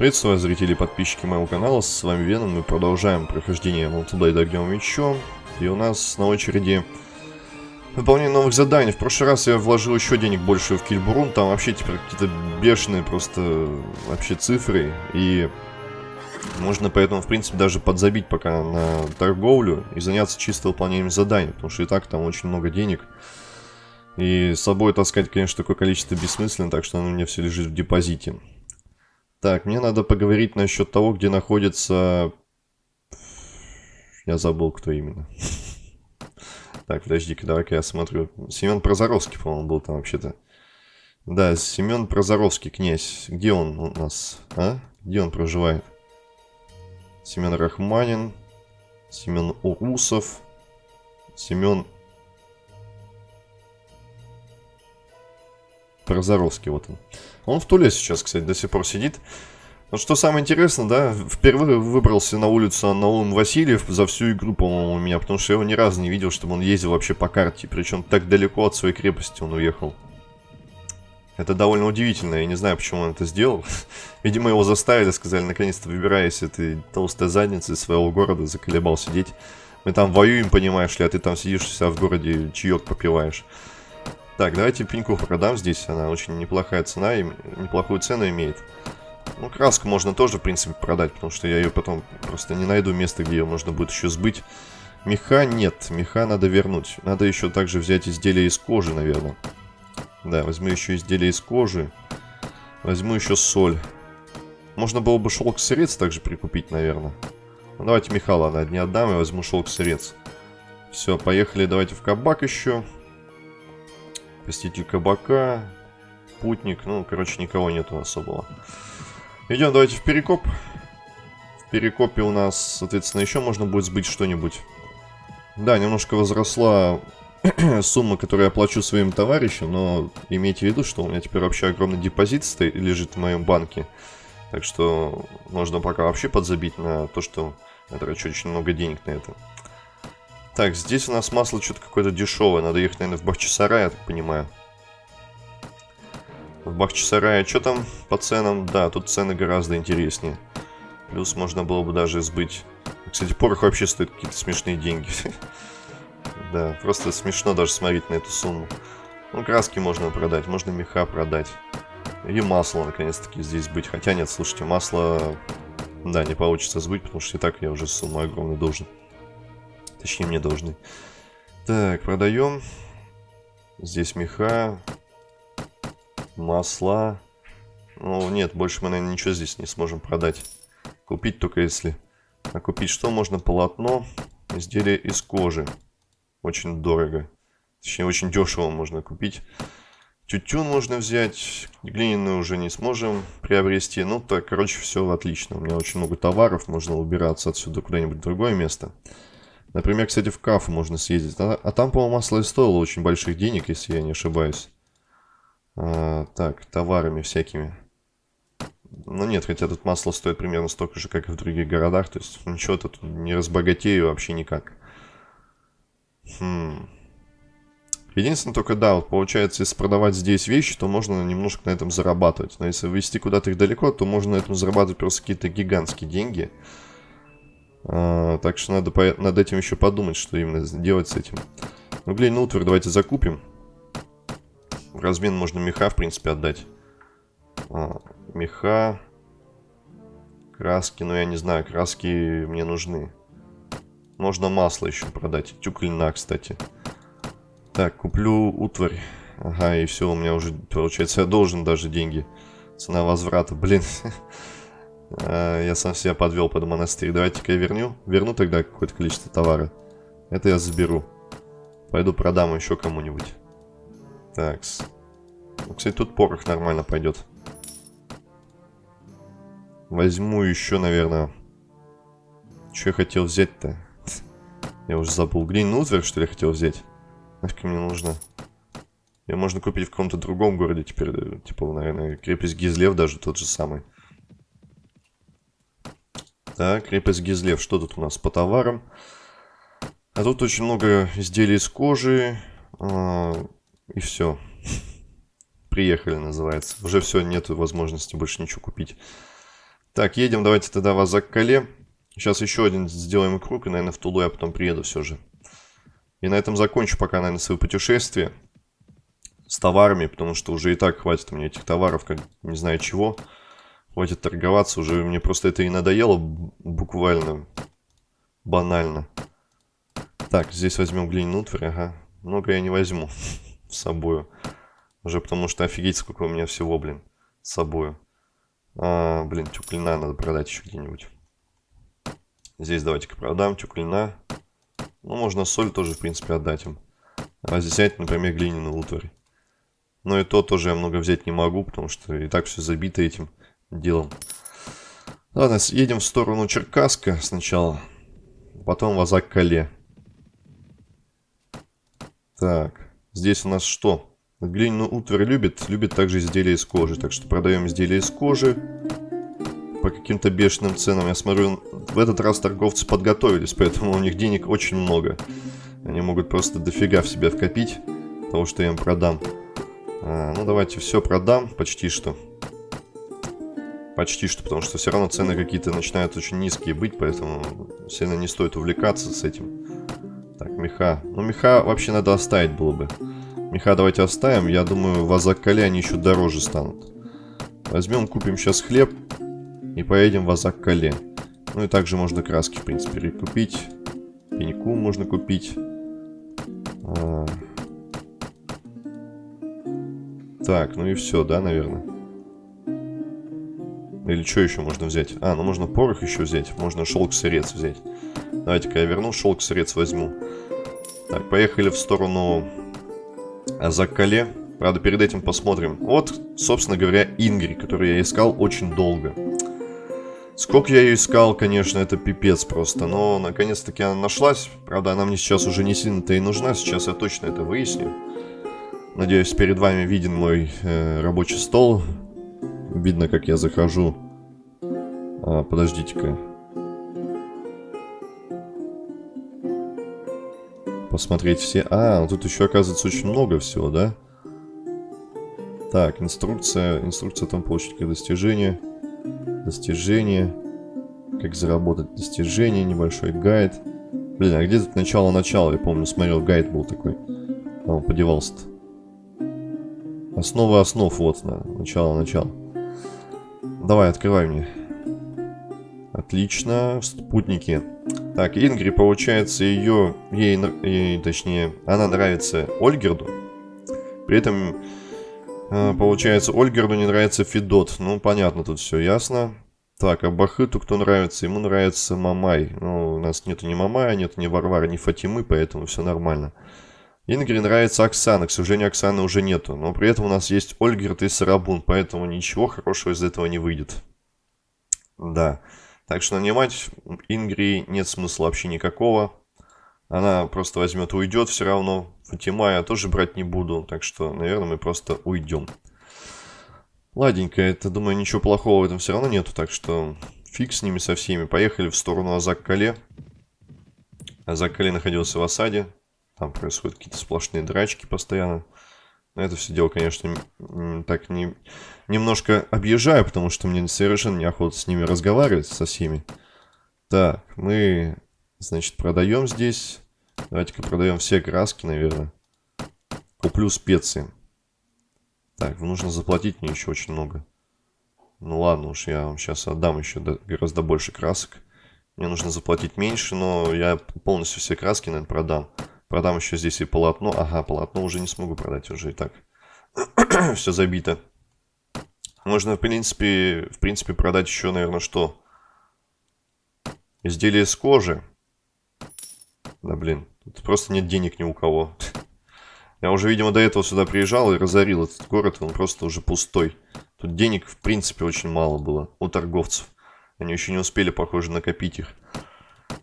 Приветствую зрители и подписчики моего канала, с вами Веном, мы продолжаем прохождение Multiblade Огнем Мечом, и у нас на очереди выполнение новых заданий. В прошлый раз я вложил еще денег больше в Кильбурун, там вообще теперь какие-то бешеные просто вообще цифры, и можно поэтому, в принципе, даже подзабить пока на торговлю и заняться чисто выполнением заданий, потому что и так там очень много денег. И с собой таскать, конечно, такое количество бессмысленно, так что оно у меня все лежит в депозите. Так, мне надо поговорить насчет того, где находится... Я забыл, кто именно. Так, подожди-ка, давай-ка я смотрю. Семен Прозоровский, по-моему, был там вообще-то. Да, Семен Прозоровский, князь. Где он у нас, а? Где он проживает? Семен Рахманин. Семен Урусов. Семен... Прозоровский, вот он. Он в Туле сейчас, кстати, до сих пор сидит. Вот что самое интересное, да, впервые выбрался на улицу Наум Васильев за всю игру, по-моему, у меня, потому что я его ни разу не видел, чтобы он ездил вообще по карте, причем так далеко от своей крепости он уехал. Это довольно удивительно, я не знаю, почему он это сделал. Видимо, его заставили, сказали, наконец-то выбирайся этой толстой задницы из своего города, заколебал сидеть. Мы там воюем, понимаешь ли, а ты там сидишь у себя в городе, чаек попиваешь. Так, давайте пеньку продам здесь. Она очень неплохая цена и неплохую цену имеет. Ну, краску можно тоже, в принципе, продать, потому что я ее потом просто не найду места, где ее можно будет еще сбыть. Меха нет, меха надо вернуть. Надо еще также взять изделия из кожи, наверное. Да, возьму еще изделия из кожи. Возьму еще соль. Можно было бы шелк-сырец также прикупить, наверное. Ну, давайте меха, ладно, не отдам, я возьму шелк-сырец. Все, поехали, давайте в кабак еще. Посетитель кабака. Путник. Ну, короче, никого нету особого. Идем, давайте в перекоп. В перекопе у нас, соответственно, еще можно будет сбыть что-нибудь. Да, немножко возросла сумма, которую я плачу своим товарищам, но имейте в виду, что у меня теперь вообще огромный депозит стоит, лежит в моем банке. Так что можно пока вообще подзабить на то, что я трачу очень много денег на это. Так, здесь у нас масло что-то какое-то дешевое. Надо ехать, наверное, в Бахчисарай, я так понимаю. В Бахчисарае что там по ценам? Да, тут цены гораздо интереснее. Плюс можно было бы даже сбыть... Кстати, порох вообще стоит какие-то смешные деньги. Да, просто смешно даже смотреть на эту сумму. Ну, краски можно продать, можно меха продать. И масло, наконец-таки, здесь быть. Хотя нет, слушайте, масло... Да, не получится сбыть, потому что и так я уже сумму огромную должен. Точнее, мне должны. Так, продаем. Здесь меха. Масла. Ну, нет, больше мы, наверное, ничего здесь не сможем продать. Купить только если... А купить что можно? Полотно. Изделие из кожи. Очень дорого. Точнее, очень дешево можно купить. Тютюн можно взять. Глиняную уже не сможем приобрести. Ну, так, короче, все отлично. У меня очень много товаров. Можно убираться отсюда куда-нибудь в другое место. Например, кстати, в Кафу можно съездить. А, а там, по-моему, масло и стоило очень больших денег, если я не ошибаюсь. А, так, товарами всякими. Ну нет, хотя тут масло стоит примерно столько же, как и в других городах. То есть ничего тут не разбогатею вообще никак. Хм. Единственное только, да, вот получается, если продавать здесь вещи, то можно немножко на этом зарабатывать. Но если вести куда-то их далеко, то можно на этом зарабатывать просто какие-то гигантские деньги. А, так что надо по над этим еще подумать, что именно делать с этим. Ну, глиняный утварь давайте закупим. В размен можно меха, в принципе, отдать. А, меха. Краски, ну я не знаю, краски мне нужны. Можно масло еще продать. Тюк льна, кстати. Так, куплю утварь. Ага, и все, у меня уже, получается, я должен даже деньги. Цена возврата, блин. А, я сам себя подвел под монастырь. Давайте-ка я верну. Верну тогда какое-то количество товара. Это я заберу. Пойду продам еще кому-нибудь. Так. Ну, кстати, тут порох нормально пойдет. Возьму еще, наверное... Что я хотел взять-то? Я уже забыл. Глиняный утварь, что ли, хотел взять? Нафиг мне нужно? Ее можно купить в каком-то другом городе теперь. Типа, наверное, крепость Гизлев даже тот же самый. Так, крепость Гизлев. Что тут у нас по товарам? А тут очень много изделий из кожи. А, и все. Приехали, называется. Уже все, нет возможности больше ничего купить. Так, едем, давайте тогда в Азак-Кале. Сейчас еще один сделаем круг, и, наверное, в Тулу я потом приеду все же. И на этом закончу пока, наверное, свое путешествие с товарами, потому что уже и так хватит меня этих товаров, как не знаю чего. Хватит торговаться, уже мне просто это и надоело буквально, банально. Так, здесь возьмем глиняную утварь, ага. Много я не возьму с собой. Уже потому что офигеть, сколько у меня всего, блин, с собой. А, блин, тюклина надо продать еще где-нибудь. Здесь давайте-ка продам тюклина. Ну, можно соль тоже, в принципе, отдать им. А здесь взять, например, глиняную утварь. Но и то тоже я много взять не могу, потому что и так все забито этим делом. Ладно, едем в сторону Черкаска сначала. Потом в Азак-Кале. Так, здесь у нас что? Глиняную утварь любит, любит также изделия из кожи. Так что продаем изделия из кожи по каким-то бешеным ценам. Я смотрю, в этот раз торговцы подготовились, поэтому у них денег очень много. Они могут просто дофига в себя вкопить того, что я им продам. А, ну, давайте все продам, почти что. Почти что, потому что все равно цены какие-то начинают очень низкие быть, поэтому сильно не стоит увлекаться с этим. Так, меха. Ну, меха вообще надо оставить было бы. Меха давайте оставим. Я думаю, в Азаккале они еще дороже станут. Возьмем, купим сейчас хлеб и поедем в Азаккале. Ну и также можно краски, в принципе, прикупить. Пеньку можно купить. А... Так, ну и все, да, наверное. Или что еще можно взять? А, ну можно порох еще взять. Можно шелк-сырец взять. Давайте-ка я верну, шелк-сырец возьму. Так, поехали в сторону Азаккале. Правда, перед этим посмотрим. Вот, собственно говоря, Ингри, которую я искал очень долго. Сколько я ее искал, конечно, это пипец просто. Но, наконец-таки, она нашлась. Правда, она мне сейчас уже не сильно-то и нужна. Сейчас я точно это выясню. Надеюсь, перед вами виден мой э, рабочий стол. Видно, как я захожу. А, Подождите-ка. Посмотреть все... А, ну тут еще, оказывается, очень много всего, да? Так, инструкция. Инструкция там получить как достижение. Достижение. Как заработать достижение. Небольшой гайд. Блин, а где тут начало-начало? Я помню, смотрел, гайд был такой. Он подевался-то. Основы основ, вот, на начало-начало. Давай, открывай мне. Отлично, спутники. Так, Ингри, получается, ее, ей, ей, точнее, она нравится Ольгерду. При этом, э, получается, Ольгерду не нравится Федот. Ну, понятно, тут все ясно. Так, а Бахыту кто нравится? Ему нравится Мамай. Ну, у нас нету ни Мамая, нету ни Варвара, ни Фатимы, поэтому все нормально. Ингри нравится Оксана. К сожалению, Оксаны уже нету. Но при этом у нас есть Ольгерт и Сарабун, поэтому ничего хорошего из этого не выйдет. Да. Так что нанимать Ингри нет смысла вообще никакого. Она просто возьмет и уйдет все равно. Фатима я тоже брать не буду. Так что, наверное, мы просто уйдем. Ладненько, это, думаю, ничего плохого в этом все равно нету. Так что фиг с ними со всеми. Поехали в сторону Азак-Кале. Азак-Кале находился в осаде. Там происходят какие-то сплошные драчки постоянно. Но это все дело, конечно, так не, немножко объезжаю, потому что мне совершенно неохота с ними разговаривать, со всеми. Так, мы, значит, продаем здесь. Давайте-ка продаем все краски, наверное. Куплю специи. Так, нужно заплатить мне еще очень много. Ну ладно уж, я вам сейчас отдам еще гораздо больше красок. Мне нужно заплатить меньше, но я полностью все краски, наверное, продам. Продам еще здесь и полотно. Ага, полотно уже не смогу продать, уже и так. Все забито. Можно, в принципе, в принципе, продать еще, наверное, что? Изделие из кожи. Да, блин. Тут просто нет денег ни у кого. Я уже, видимо, до этого сюда приезжал и разорил этот город. Он просто уже пустой. Тут денег, в принципе, очень мало было у торговцев. Они еще не успели, похоже, накопить их.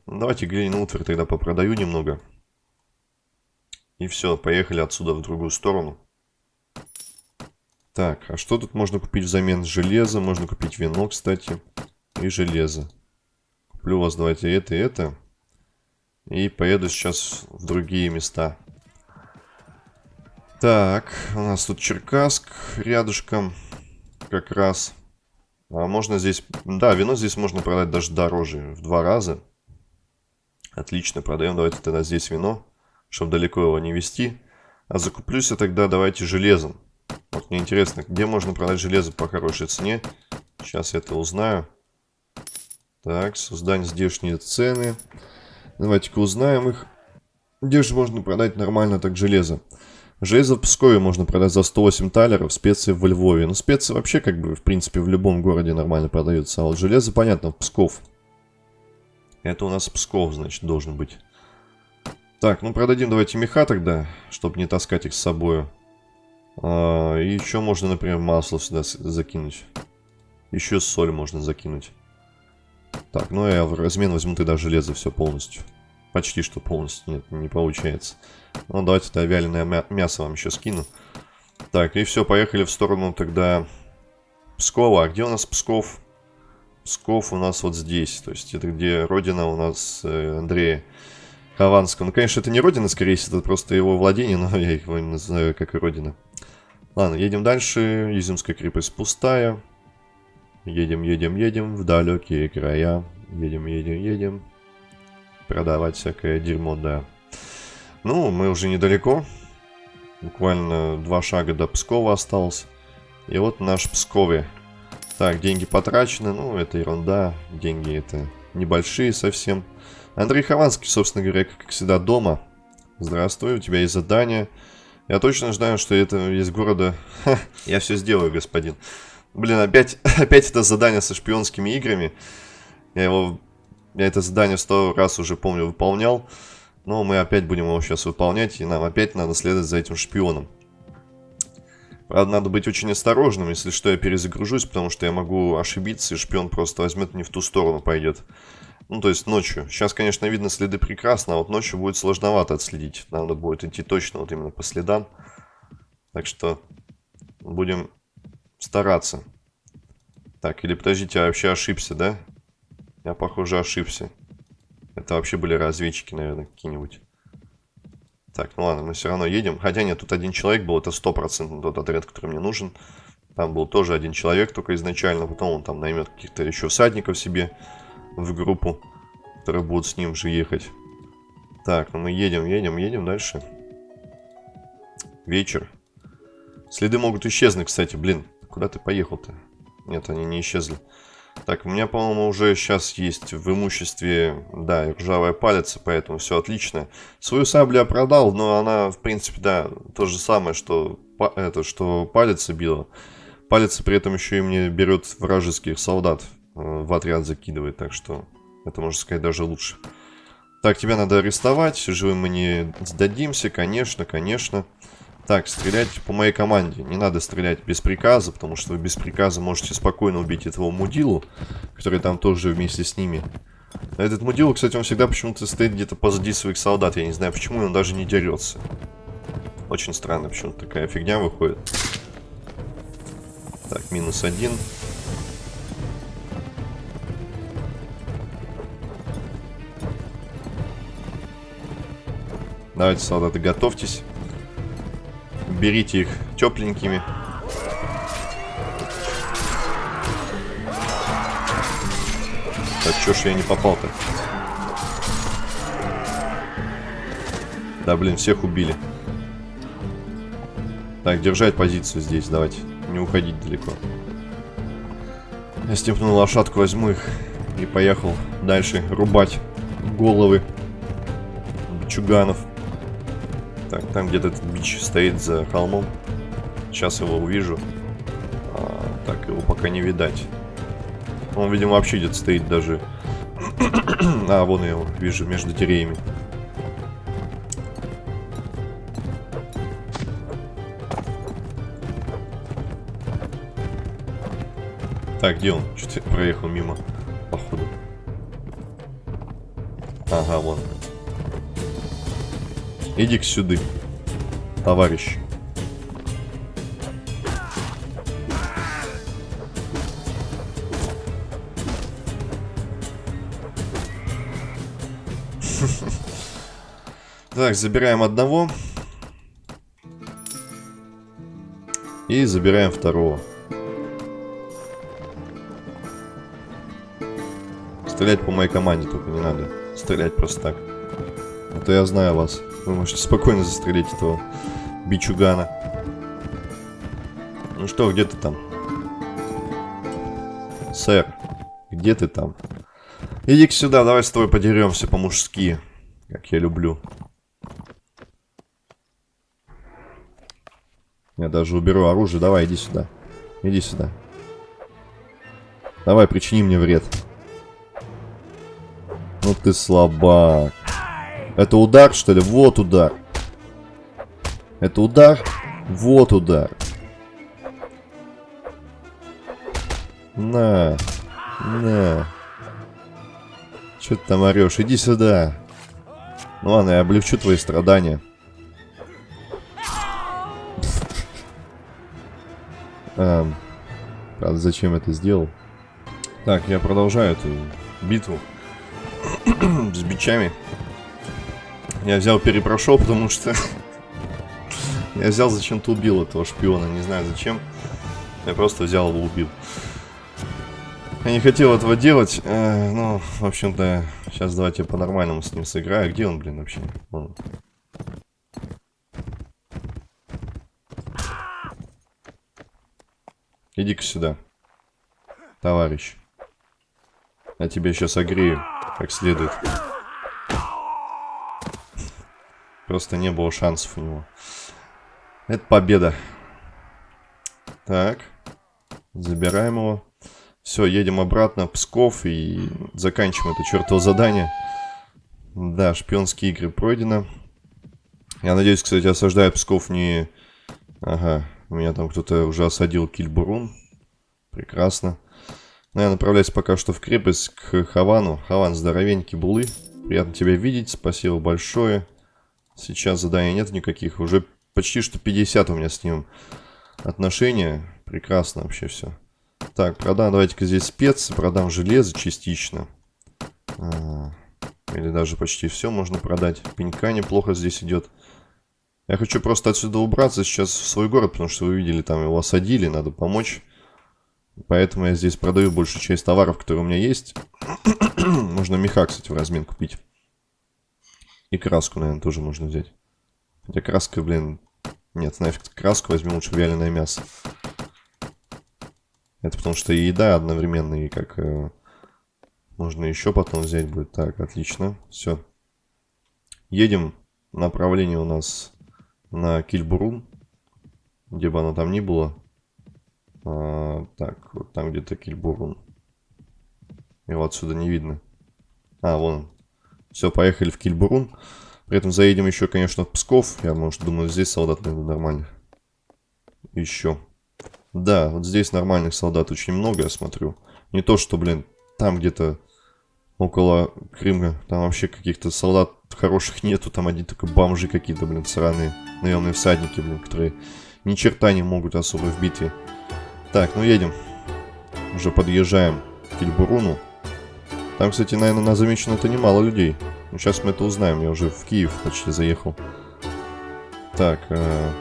Давайте глиняную утварь тогда попродаю немного. И все, поехали отсюда в другую сторону. Так, а что тут можно купить взамен железа? Можно купить вино, кстати, и железо. Куплю у вас, давайте, это и это. И поеду сейчас в другие места. Так, у нас тут Черкасск рядышком как раз. А можно здесь... Да, вино здесь можно продать даже дороже, в два раза. Отлично, продаем. Давайте тогда здесь вино, чтобы далеко его не вести. А закуплюсь я тогда давайте железом. Вот мне интересно, где можно продать железо по хорошей цене. Сейчас я это узнаю. Так, создать здешние цены. Давайте-ка узнаем их. Где же можно продать нормально так железо? Железо в Пскове можно продать за 108 талеров, специи во Львове. Ну, специи вообще, как бы, в принципе, в любом городе нормально продаются. А вот железо, понятно, в Псков. Это у нас Псков, значит, должен быть. Так, ну продадим давайте меха тогда, чтобы не таскать их с собой. А, и еще можно, например, масло сюда закинуть. Еще соль можно закинуть. Так, ну я в размен возьму тогда железо все полностью. Почти что полностью. Нет, не получается. Ну, давайте тогда вяленое мясо вам еще скину. Так, и все, поехали в сторону тогда Пскова. А где у нас Псков? Псков у нас вот здесь. То есть это где родина у нас э, Андрея Хованского. Ну, конечно, это не родина, скорее всего, это просто его владение, но я их называю как и родина. Ладно, едем дальше. Изюмская крепость пустая. Едем, едем, едем в далекие края. Едем, едем, едем продавать всякое дерьмо, да. Ну, мы уже недалеко. Буквально два шага до Пскова осталось. И вот наш Пскове. Так, деньги потрачены. Ну, это ерунда. Деньги это небольшие совсем. Андрей Хованский, собственно говоря, как всегда, дома. Здравствуй, у тебя есть задание. Я точно знаю, что это из города... Ха, я все сделаю, господин. Блин, опять, опять это задание со шпионскими играми. Я его я это задание сто раз уже, помню, выполнял. Но мы опять будем его сейчас выполнять, и нам опять надо следовать за этим шпионом. Правда, надо быть очень осторожным, если что, я перезагружусь, потому что я могу ошибиться, и шпион просто возьмет не в ту сторону пойдет. Ну, то есть ночью. Сейчас, конечно, видно следы прекрасно, а вот ночью будет сложновато отследить. Надо будет идти точно вот именно по следам. Так что будем стараться. Так, или подождите, я вообще ошибся, да? Я, похоже, ошибся. Это вообще были разведчики, наверное, какие-нибудь. Так, ну ладно, мы все равно едем. Хотя нет, тут один человек был, это стопроцентно тот отряд, который мне нужен. Там был тоже один человек только изначально, потом он там наймет каких-то еще всадников себе в группу, которые будут с ним же ехать. Так, ну мы едем, едем, едем дальше. Вечер. Следы могут исчезнуть, кстати, блин. Куда ты поехал-то? Нет, они не исчезли. Так, у меня, по-моему, уже сейчас есть в имуществе, да, ржавая палец, поэтому все отлично. Свою саблю я продал, но она, в принципе, да, то же самое, что, это, что палец била. Палец при этом еще и мне берет вражеских солдат, в отряд закидывает, так что это, можно сказать, даже лучше. Так, тебя надо арестовать, живым мы не сдадимся, конечно, конечно. Так, стрелять по моей команде. Не надо стрелять без приказа, потому что вы без приказа можете спокойно убить этого мудилу, который там тоже вместе с ними. А этот мудилу, кстати, он всегда почему-то стоит где-то позади своих солдат. Я не знаю почему, он даже не дерется. Очень странно, почему-то такая фигня выходит. Так, минус один. Давайте, солдаты, готовьтесь берите их тепленькими. Так, чё ж я не попал-то? Да, блин, всех убили. Так, держать позицию здесь, давайте. Не уходить далеко. Я степную лошадку возьму их и поехал дальше рубать головы чуганов. Там где-то этот бич стоит за холмом. Сейчас его увижу. А, так, его пока не видать. Он, видимо, вообще где-то стоит даже... а, вон я его вижу между деревьями. Так, где он? Что-то проехал мимо, походу. Ага, вон. Иди к сюда, товарищ. Так, забираем одного. И забираем второго. Стрелять по моей команде только не надо. Стрелять просто так. То я знаю вас. Вы можете спокойно застрелить этого бичугана. Ну что, где ты там? Сэр, где ты там? Иди-ка сюда, давай с тобой подеремся по-мужски. Как я люблю. Я даже уберу оружие. Давай, иди сюда. Иди сюда. Давай, причини мне вред. Ну ты слабак. Это удар, что ли? Вот удар. Это удар? Вот удар. На. На. Че ты там орешь? Иди сюда. Ну ладно, я облегчу твои страдания. Эм, правда, зачем это сделал? Так, я продолжаю эту битву с бичами. Я взял, перепрошел, потому что я взял, зачем-то убил этого шпиона. Не знаю зачем. Я просто взял его, убил. Я не хотел этого делать. Э, ну, в общем-то, сейчас давайте по-нормальному с ним сыграю. Где он, блин, вообще? Вон. Иди-ка сюда, товарищ. Я тебя сейчас огрею, как следует. Просто не было шансов у него. Это победа. Так. Забираем его. Все, едем обратно в Псков и заканчиваем это чертово задание. Да, шпионские игры пройдено. Я надеюсь, кстати, осаждает Псков не... Ага, у меня там кто-то уже осадил Кильбурун. Прекрасно. Но ну, я направляюсь пока что в крепость к Хавану. Хаван, здоровенький булы. Приятно тебя видеть, спасибо большое. Сейчас заданий нет никаких. Уже почти что 50 у меня с ним отношения. Прекрасно вообще все. Так, продам давайте-ка здесь специи, продам железо частично. А, или даже почти все можно продать. Пенька неплохо здесь идет. Я хочу просто отсюда убраться сейчас в свой город, потому что вы видели, там его осадили, надо помочь. Поэтому я здесь продаю большую часть товаров, которые у меня есть. можно меха, кстати, в размен купить. И краску, наверное, тоже можно взять. Хотя краска, блин... Нет, нафиг краску возьму лучше вяленое мясо. Это потому что и еда одновременно, и как... Э, можно еще потом взять будет. Так, отлично. Все. Едем. Направление у нас на Кильбурун, где бы оно там ни было. А, так, вот там где-то Кильбурун. Его отсюда не видно. А, вон. Все, поехали в Кильбурун. При этом заедем еще, конечно, в Псков. Я, может, думаю, здесь солдат найду нормально. Еще. Да, вот здесь нормальных солдат очень много, я смотрю. Не то, что, блин, там где-то около Крыма, там вообще каких-то солдат хороших нету, там одни только бомжи какие-то, блин, сраные, наемные всадники, блин, которые ни черта не могут особо в битве. Так, ну едем. Уже подъезжаем к Кильбуруну. Там, кстати, наверное, на замечено это немало людей. Ну, сейчас мы это узнаем, я уже в Киев почти заехал. Так, э,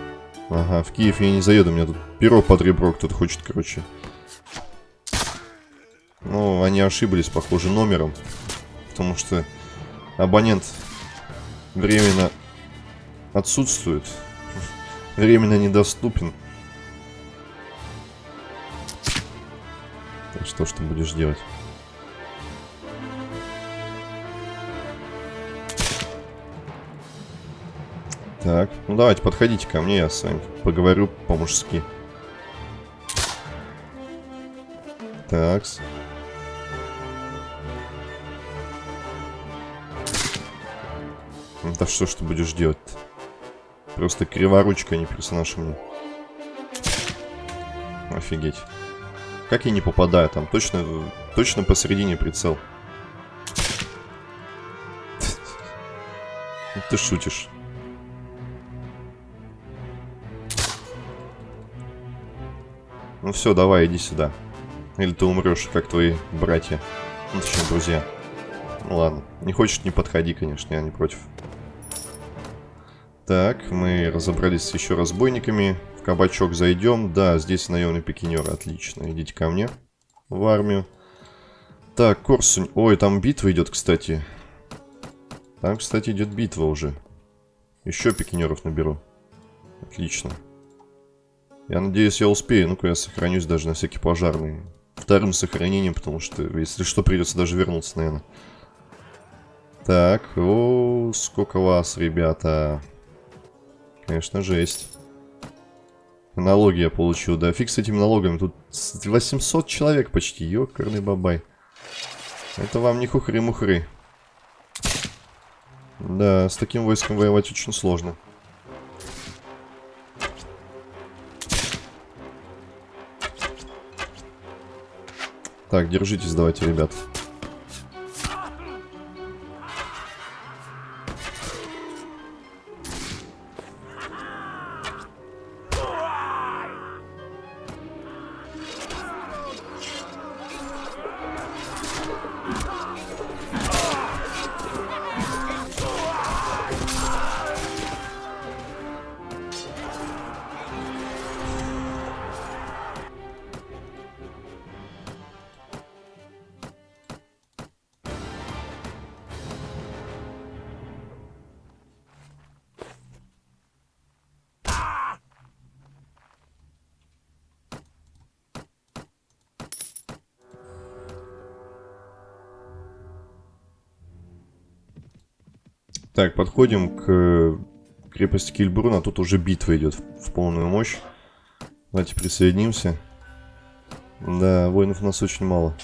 ага, в Киев я не заеду, у меня тут перо под ребро кто-то хочет, короче, ну, они ошиблись, похоже, номером. Потому что абонент временно отсутствует. Временно недоступен. Так что, что будешь делать? Так, ну давайте, подходите ко мне, я с вами поговорю по-мужски. Такс. Да что ж ты будешь делать -то? Просто криворучка, не персонаж мне. Офигеть. Как я не попадаю там? Точно, точно посередине прицел. Ты шутишь. Ну все, давай, иди сюда. Или ты умрешь, как твои братья. Ну, точнее, друзья. Ну ладно. Не хочешь, не подходи, конечно, я не против. Так, мы разобрались с еще разбойниками. В кабачок зайдем. Да, здесь наемный пикинер. Отлично. Идите ко мне в армию. Так, Корсунь. Ой, там битва идет, кстати. Там, кстати, идет битва уже. Еще пикинеров наберу. Отлично. Я надеюсь, я успею. Ну-ка, я сохранюсь даже на всякий пожарный. Вторым сохранением, потому что, если что, придется даже вернуться, наверное. Так, о, сколько вас, ребята. Конечно, жесть. Налоги я получил, да. Фиг с этими налогами. Тут 800 человек почти. Ёкарный бабай. Это вам не хухры-мухры. Да, с таким войском воевать очень сложно. Так, держитесь давайте, ребят. Так, подходим к крепости Кильбруна. Тут уже битва идет в полную мощь. Давайте присоединимся. Да, воинов у нас очень мало.